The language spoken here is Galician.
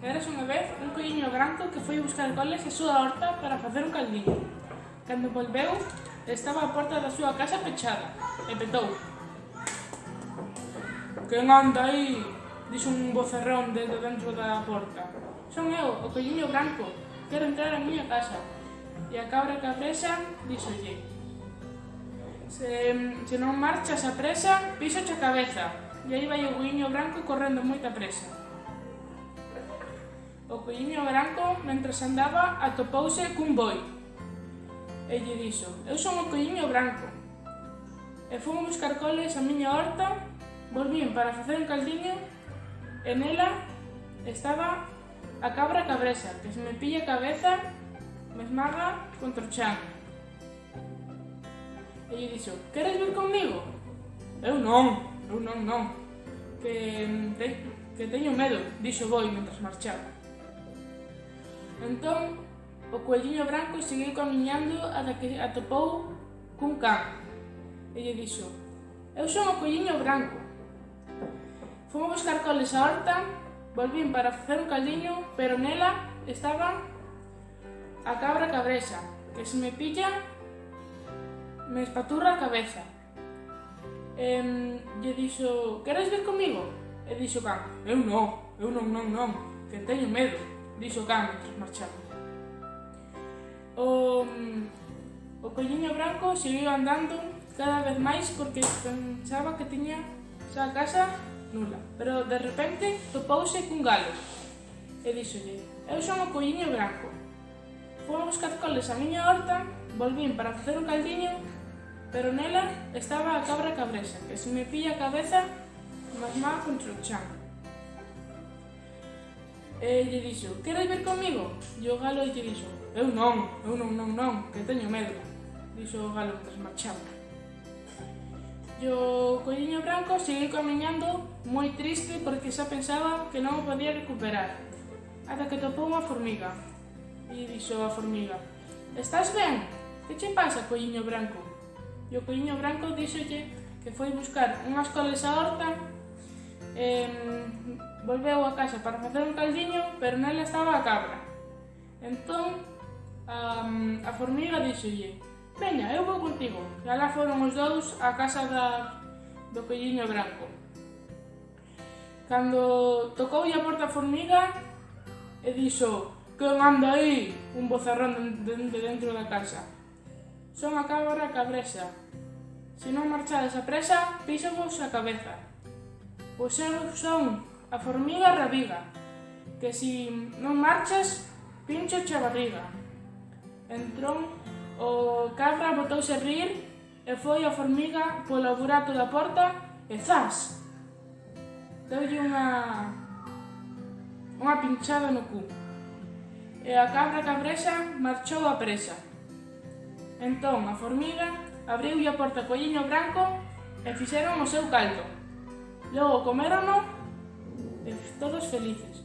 Eras unha vez un coiño branco que foi buscar coles a súa horta para facer un caldiño. Cando volveu, estaba a porta da súa casa pechada e petou. Quen anda aí? Dixo un vocerrón desde dentro da porta. Son eu, o coiño branco, quero entrar á miña casa. E a cabra cabresa dixolle. Se, se non marchas a presa, piso a cabeza. E aí vai o coiño branco correndo moita presa. O poiño branco, mentres andaba, atopouse cun boi. E lle dixo, eu son o poiño branco. E fun buscar coles a miña horta, volvín para facer un caldiño, e nela estaba a cabra cabresa, que se me pilla a cabeza, me esmaga contra o chan. E lle dixo, queres vir comigo? Eu non, eu non, non, que, mm, te, que teño medo, dixo boi mentre marchaba. Entón, o coelliño branco seguiu camiñando ata que atopou cun can. E lle dixo, eu son o coelliño branco. Fomos buscar coles a horta, volvín para facer un caldiño, pero nela estaba a cabra cabrexa, que se me pilla, me espaturra a cabeza. E, lle dixo, queres vir comigo? E dixo, can, eu non, eu non, non, non, que teño medo disocando tras marchamos. O, mm, o colliño branco seguiu andando cada vez máis porque pensaba que tiña xa casa nula, pero de repente topouse cun galo e díxolle, eu son o colliño branco. Fomos buscar coles a miña horta, volvín para facer un caldiño, pero nela estaba a cabra cabresa, que se me pilla a cabeza mas má contra o chan e lle dixo, queres ver comigo? E o galo lle dixo, eu non, eu non, non, non, que teño medo. Dixo o galo tras marchaba. E o colliño branco seguiu camiñando moi triste porque xa pensaba que non o podía recuperar. Ata que topou unha formiga. E dixo a formiga, estás ben? Que che pasa, colliño branco? E o colliño branco dixolle que foi buscar unhas coles a horta eh, volveu a casa para facer un caldiño, pero nela estaba a cabra. Entón, um, a formiga dixolle, Veña, eu vou contigo. E alá foron os dous á casa da, do pelliño branco. Cando tocou a porta a formiga, e dixo, que anda aí? Un bozarrón de, de dentro da casa. Son a cabra cabresa. Se non marchades a presa, písovos a cabeza. Pois eu son a formiga rabiga, que si non marchas, pincho che barriga. Entrón o cabra botouse a rir e foi a formiga polo burato da porta e zas! Deulle unha... unha pinchada no cu. E a cabra cabresa marchou a presa. Entón a formiga abriu a porta co branco e fixeron o seu caldo. Luego, comer o eh, todos felices.